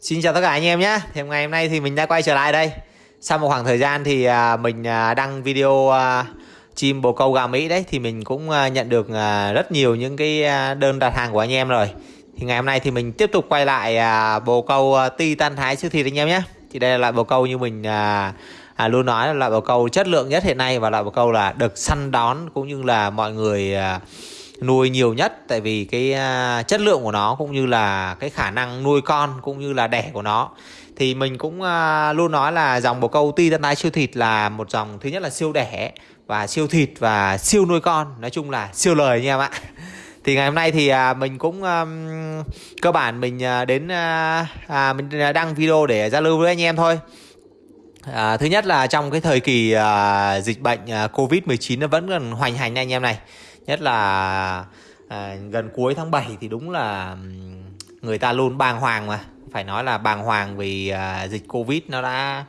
Xin chào tất cả anh em nhé. Thì ngày hôm nay thì mình đã quay trở lại đây. Sau một khoảng thời gian thì à, mình à, đăng video à, chim bồ câu gà Mỹ đấy Thì mình cũng nhận được rất nhiều những cái đơn đặt hàng của anh em rồi. Thì ngày hôm nay thì mình tiếp tục quay lại bồ câu Titan Thái siêu thịt anh em nhé. Thì đây là loại bồ câu như mình à, luôn nói là loại bồ câu chất lượng nhất hiện nay Và loại bồ câu là được săn đón cũng như là mọi người nuôi nhiều nhất tại vì cái uh, chất lượng của nó cũng như là cái khả năng nuôi con cũng như là đẻ của nó. Thì mình cũng uh, luôn nói là dòng bồ câu ti tân tái siêu thịt là một dòng thứ nhất là siêu đẻ và siêu thịt và siêu nuôi con nói chung là siêu lời nha em ạ. Thì ngày hôm nay thì à, mình cũng um, cơ bản mình đến uh, à, mình đăng video để giao lưu với anh em thôi. À, thứ nhất là trong cái thời kỳ à, dịch bệnh à, Covid-19 nó vẫn còn hoành hành anh em này nhất là à, gần cuối tháng 7 thì đúng là người ta luôn bàng hoàng mà. Phải nói là bàng hoàng vì à, dịch covid nó đã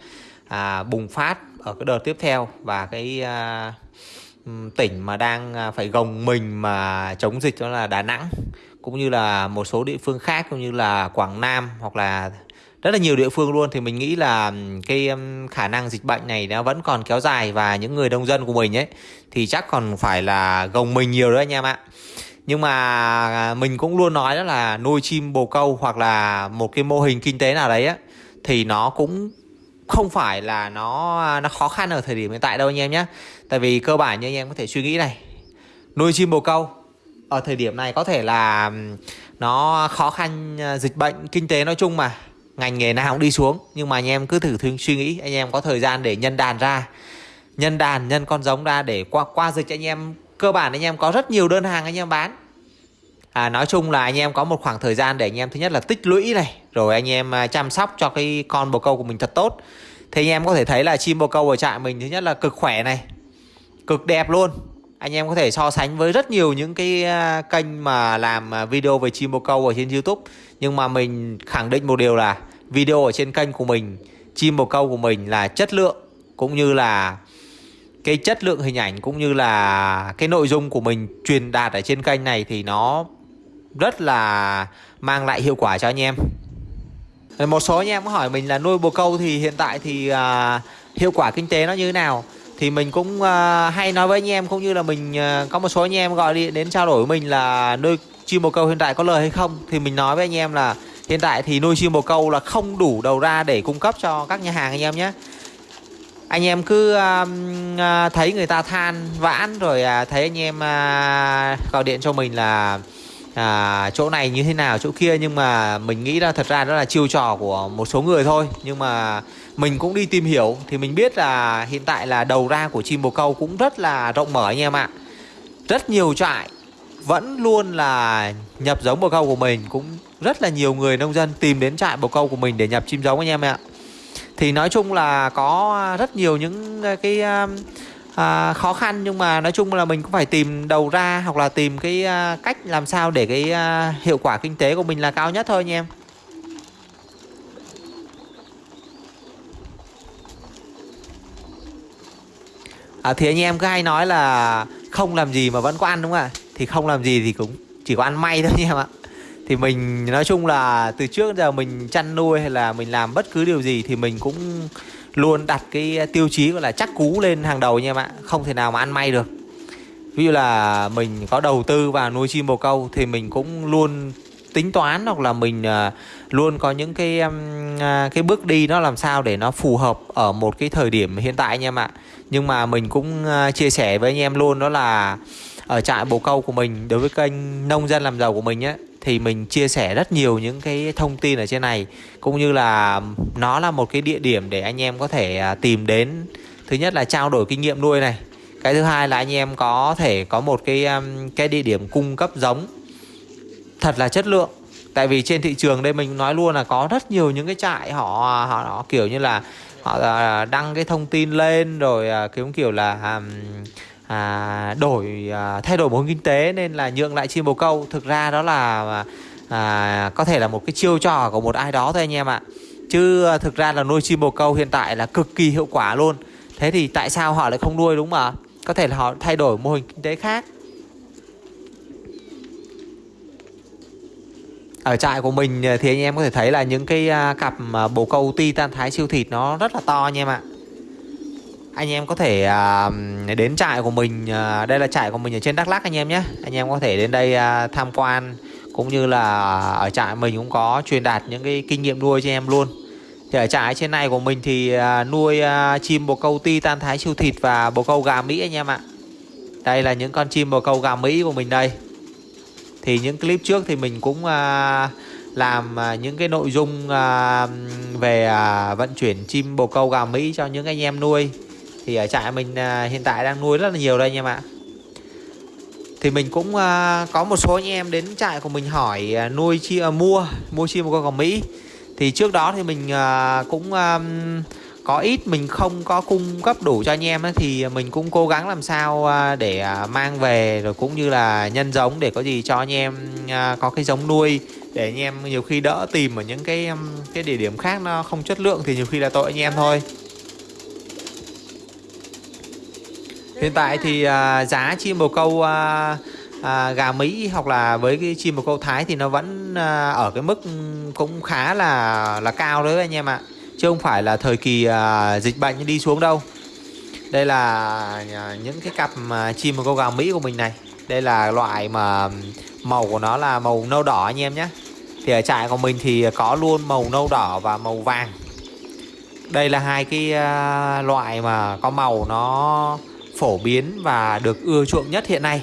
à, bùng phát ở cái đợt tiếp theo. Và cái à, tỉnh mà đang à, phải gồng mình mà chống dịch đó là Đà Nẵng. Cũng như là một số địa phương khác cũng như là Quảng Nam hoặc là rất là nhiều địa phương luôn, thì mình nghĩ là cái khả năng dịch bệnh này nó vẫn còn kéo dài và những người nông dân của mình ấy, thì chắc còn phải là gồng mình nhiều đấy anh em ạ. Nhưng mà à, mình cũng luôn nói đó là nuôi chim bồ câu hoặc là một cái mô hình kinh tế nào đấy á, thì nó cũng không phải là nó à, nó khó khăn ở thời điểm hiện tại đâu anh em nhé tại vì cơ bản như anh em có thể suy nghĩ này, nuôi chim bồ câu ở thời điểm này có thể là nó khó khăn à, dịch bệnh kinh tế nói chung mà ngành nghề nào cũng đi xuống. Nhưng mà anh em cứ thử thường suy nghĩ anh em có thời gian để nhân đàn ra. Nhân đàn nhân con giống ra để qua qua dịch anh em. Cơ bản anh em có rất nhiều đơn hàng anh em bán. À, nói chung là anh em có một khoảng thời gian để anh em thứ nhất là tích lũy này rồi anh em à, chăm sóc cho cái con bồ câu của mình thật tốt. Thì anh em có thể thấy là chim bồ câu ở trại mình thứ nhất là cực khỏe này cực đẹp luôn. Anh em có thể so sánh với rất nhiều những cái à, kênh mà làm à, video về chim bồ câu ở trên YouTube. Nhưng mà mình khẳng định một điều là video ở trên kênh của mình chim bồ câu của mình là chất lượng cũng như là cái chất lượng hình ảnh cũng như là cái nội dung của mình truyền đạt ở trên kênh này thì nó rất là mang lại hiệu quả cho anh em. Một số anh em có hỏi mình là nuôi bồ câu thì hiện tại thì uh, hiệu quả kinh tế nó như thế nào? Thì mình cũng uh, hay nói với anh em cũng như là mình uh, có một số anh em gọi đi đến trao đổi với mình là nuôi chim bồ câu hiện tại có lời hay không? Thì mình nói với anh em là hiện tại thì nuôi chim bồ câu là không đủ đầu ra để cung cấp cho các nhà hàng anh em nhé. Anh em cứ uh, uh, thấy người ta than vãn rồi uh, thấy anh em uh, gọi điện cho mình là à, chỗ này như thế nào chỗ kia nhưng mà mình nghĩ là thật ra đó là chiêu trò của một số người thôi. Nhưng mà mình cũng đi tìm hiểu thì mình biết là hiện tại là đầu ra của chim bồ câu cũng rất là rộng mở anh em ạ. Rất nhiều trại vẫn luôn là nhập giống bồ câu của mình cũng rất là nhiều người nông dân tìm đến trại bồ câu của mình để nhập chim giống anh em ạ. Thì nói chung là có rất nhiều những à, cái à, à, khó khăn nhưng mà nói chung là mình cũng phải tìm đầu ra hoặc là tìm cái à, cách làm sao để cái à, hiệu quả kinh tế của mình là cao nhất thôi anh em. À, thì anh em cứ hay nói là không làm gì mà vẫn có ăn đúng không ạ? Thì không làm gì thì cũng chỉ có ăn may thôi nha em ạ. Thì mình, nói chung là từ trước giờ mình chăn nuôi hay là mình làm bất cứ điều gì thì mình cũng luôn đặt cái tiêu chí gọi là chắc cú lên hàng đầu nha em ạ. Không thể nào mà ăn may được. Ví dụ là mình có đầu tư vào nuôi chim bồ câu thì mình cũng luôn tính toán hoặc là mình à, luôn có những cái à, cái bước đi nó làm sao để nó phù hợp ở một cái thời điểm hiện tại anh em ạ. Nhưng mà mình cũng à, chia sẻ với anh em luôn đó là ở trại bồ câu của mình đối với kênh nông dân làm giàu của mình á thì mình chia sẻ rất nhiều những cái thông tin ở trên này cũng như là nó là một cái địa điểm để anh em có thể à, tìm đến. Thứ nhất là trao đổi kinh nghiệm nuôi này cái thứ hai là anh em có thể có một cái um, cái địa điểm cung cấp giống thật là chất lượng. Tại vì trên thị trường đây mình nói luôn là có rất nhiều những cái trại họ họ, họ kiểu như là họ à, đăng cái thông tin lên rồi à, kiểu kiểu là um, à, đổi à, thay đổi mô hình kinh tế nên là nhượng lại chim bồ câu. Thực ra đó là à, có thể là một cái chiêu trò của một ai đó thôi anh em ạ. Chứ à, thực ra là nuôi chim bồ câu hiện tại là cực kỳ hiệu quả luôn. Thế thì tại sao họ lại không nuôi đúng mà có thể là họ thay đổi mô hình kinh tế khác. Ở trại của mình thì anh em có thể thấy là những cái à, cặp à, bồ câu ti tan thái siêu thịt nó rất là to nha em ạ anh em có thể à, đến trại của mình à, đây là trại của mình ở trên Đắk Lắk anh em nhé. Anh em có thể đến đây à, tham quan cũng như là ở trại mình cũng có truyền đạt những cái kinh nghiệm nuôi cho em luôn. Thì ở trại trên này của mình thì à, nuôi à, chim bồ câu ti tan thái siêu thịt và bồ câu gà Mỹ anh em ạ. Đây là những con chim bồ câu gà Mỹ của mình đây. Thì những clip trước thì mình cũng à, làm những cái nội dung về vận chuyển chim bồ câu gà Mỹ cho những anh em nuôi thì ở trại mình à, hiện tại đang nuôi rất là nhiều đây anh em ạ. Thì mình cũng uh, có một số anh em đến trại của mình hỏi uh, nuôi chi uh, mua mua chim một con cò Mỹ. Thì trước đó thì mình uh, cũng um, có ít mình không có cung cấp đủ cho anh em ấy, thì mình cũng cố gắng làm sao để mang về rồi cũng như là nhân giống để có gì cho anh em có cái giống nuôi. Để anh em nhiều khi đỡ tìm ở những cái cái địa điểm khác nó không chất lượng thì nhiều khi là tội anh em thôi. Hiện tại thì à, giá chim bồ câu à, à, gà Mỹ hoặc là với cái chim bồ câu Thái thì nó vẫn à, ở cái mức cũng khá là là cao đấy anh em ạ. Chứ không phải là thời kỳ à, dịch bệnh đi xuống đâu. Đây là những cái cặp mà chim bồ câu gà Mỹ của mình này. Đây là loại mà màu của nó là màu nâu đỏ anh em nhé. Thì ở trại của mình thì có luôn màu nâu đỏ và màu vàng. Đây là hai cái uh, loại mà có màu nó phổ biến và được ưa chuộng nhất hiện nay.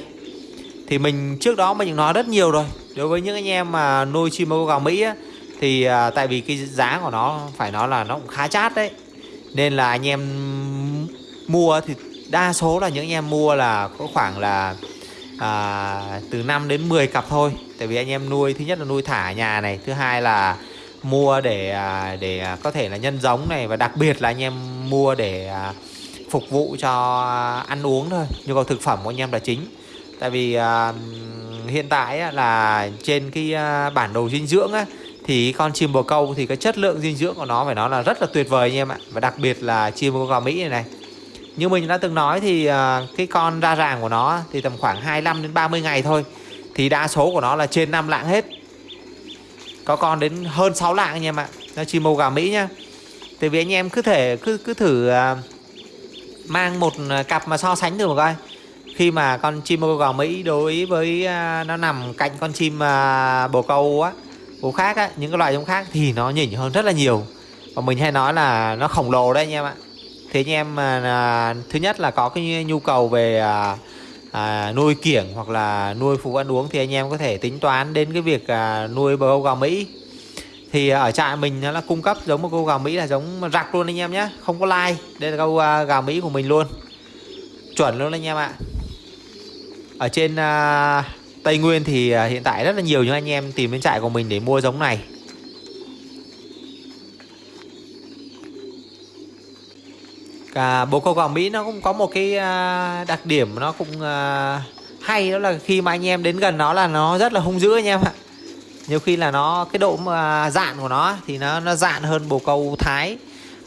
Thì mình trước đó mình nói rất nhiều rồi. Đối với những anh em mà nuôi chim bồ gào Mỹ á, thì à, tại vì cái giá của nó phải nói là nó cũng khá chát đấy. Nên là anh em mua thì đa số là những anh em mua là có khoảng là à, từ 5 đến 10 cặp thôi. Tại vì anh em nuôi thứ nhất là nuôi thả nhà này thứ hai là mua để à, để à, có thể là nhân giống này. Và đặc biệt là anh em mua để à, phục vụ cho ăn uống thôi nhu cầu thực phẩm của anh em là chính. Tại vì uh, hiện tại á, là trên cái uh, bản đồ dinh dưỡng á, thì con chim bồ câu thì cái chất lượng dinh dưỡng của nó phải nói là rất là tuyệt vời anh em ạ. Và đặc biệt là chim bồ câu Mỹ này này. Như mình đã từng nói thì uh, cái con ra ràng của nó thì tầm khoảng 25 đến 30 ngày thôi thì đa số của nó là trên 5 lạng hết. Có con đến hơn 6 lạng anh em ạ. Nó chim bồ gà Mỹ nhá. Tại vì anh em cứ thể cứ cứ thử uh, mang một à, cặp mà so sánh được một coi. Khi mà con chim bồ câu Mỹ đối với à, nó nằm cạnh con chim à, bồ câu á bồ khác á những cái loại giống khác thì nó nhỉnh hơn rất là nhiều. Và mình hay nói là nó khổng lồ đấy anh em ạ. Thế anh em mà thứ nhất là có cái nhu cầu về à, à, nuôi kiểng hoặc là nuôi phục ăn uống thì anh em có thể tính toán đến cái việc à, nuôi bồ câu gà Mỹ thì ở trại mình nó là cung cấp giống một câu gà Mỹ là giống rạc luôn anh em nhé không có lai đây là câu à, gà Mỹ của mình luôn. Chuẩn luôn anh em ạ. Ở trên uh, Tây Nguyên thì à, hiện tại rất là nhiều những anh em tìm đến trại của mình để mua giống này. Cả bồ câu gà Mỹ nó cũng có một cái uh, đặc điểm nó cũng uh, hay. Đó là khi mà anh em đến gần nó là nó rất là hung dữ anh em ạ nhiều khi là nó, cái độ mà dạn của nó thì nó nó dạn hơn bồ câu thái.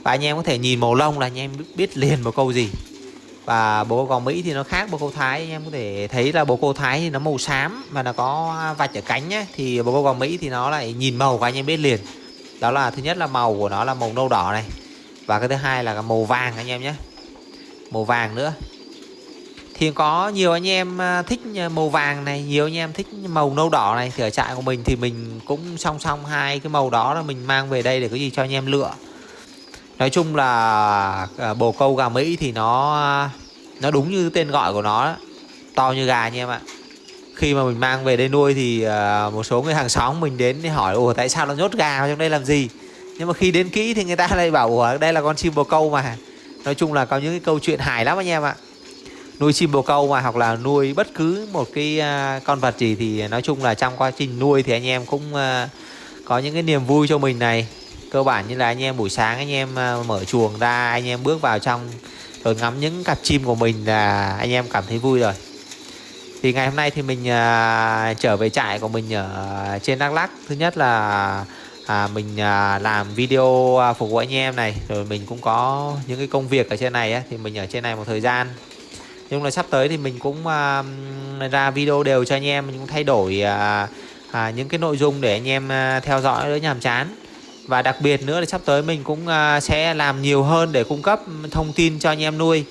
Và anh em có thể nhìn màu lông là anh em biết liền bồ câu gì. Và bồ câu mỹ thì nó khác bồ câu thái. Anh em có thể thấy là bồ câu thái thì nó màu xám và nó có vạch ở cánh nhé thì bồ câu mỹ thì nó lại nhìn màu của anh em biết liền. Đó là, thứ nhất là màu của nó là màu nâu đỏ này. Và cái thứ hai là màu vàng anh em nhé màu vàng nữa thì có nhiều anh em à, thích à, màu vàng này, nhiều anh em thích màu nâu đỏ này, thì ở trại của mình thì mình cũng song song hai cái màu đó là mình mang về đây để có gì cho anh em lựa. Nói chung là à, bồ câu gà mỹ thì nó nó đúng như tên gọi của nó to như gà anh em ạ. Khi mà mình mang về đây nuôi thì một số người hàng xóm mình đến thì hỏi, ủa, tại sao nó nhốt gà trong đây làm gì? Nhưng mà khi đến kỹ thì người ta lại bảo, ủa, đây là con chim bồ câu mà. Nói chung là có những cái câu chuyện hài lắm anh em ạ nuôi chim bồ câu mà hoặc là nuôi bất cứ một cái uh, con vật gì thì nói chung là trong quá trình nuôi thì anh em cũng uh, có những cái niềm vui cho mình này. Cơ bản như là anh em buổi sáng anh em uh, mở chuồng ra anh em bước vào trong rồi ngắm những cặp chim của mình là anh em cảm thấy vui rồi. Thì ngày hôm nay thì mình uh, trở về trại của mình ở trên Đắk Lắk. Thứ nhất là à, mình à, làm video à, phục vụ anh em này. Rồi mình cũng có những cái công việc ở trên này á, thì mình ở trên này một thời gian nhưng là sắp tới thì mình cũng uh, ra video đều cho anh em mình cũng thay đổi uh, uh, những cái nội dung để anh em uh, theo dõi đỡ nhàm chán. Và đặc biệt nữa là sắp tới mình cũng uh, sẽ làm nhiều hơn để cung cấp thông tin cho anh em nuôi.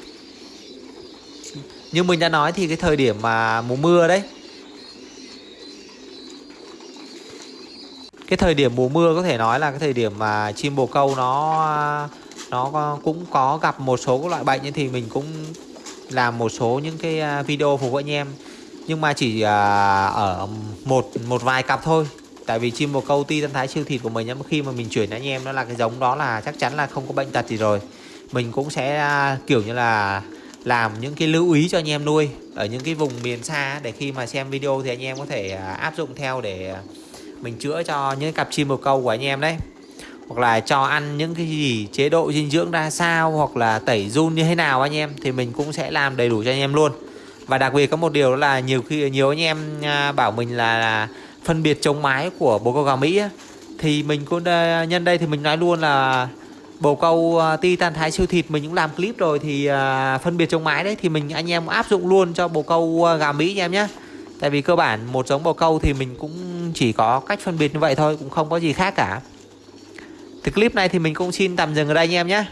Như mình đã nói thì cái thời điểm mà mùa mưa đấy cái thời điểm mùa mưa có thể nói là cái thời điểm mà chim bồ câu nó nó cũng có gặp một số các loại bệnh thì mình cũng làm một số những cái à, video phục vụ anh em. Nhưng mà chỉ à, ở một một vài cặp thôi. Tại vì chim bồ câu ti tân thái siêu thịt của mình khi mà mình chuyển anh em nó là cái giống đó là chắc chắn là không có bệnh tật gì rồi. Mình cũng sẽ à, kiểu như là làm những cái lưu ý cho anh em nuôi ở những cái vùng miền xa để khi mà xem video thì anh em có thể áp dụng theo để mình chữa cho những cặp chim bồ câu của anh em đấy hoặc là cho ăn những cái gì chế độ dinh dưỡng ra sao hoặc là tẩy run như thế nào anh em thì mình cũng sẽ làm đầy đủ cho anh em luôn. Và đặc biệt có một điều là nhiều khi nhiều anh em à, bảo mình là, là phân biệt chống mái của bồ câu gà Mỹ thì mình cũng à, nhân đây thì mình nói luôn là bồ câu à, titan tan thái siêu thịt mình cũng làm clip rồi thì phân biệt chống mái đấy thì mình anh em áp dụng luôn cho bồ câu gà Mỹ anh em nhé tại vì cơ bản một giống bồ câu thì mình cũng chỉ có cách phân biệt như vậy thôi cũng không có gì khác cả thì clip này thì mình cũng xin tạm dừng ở đây anh em nhé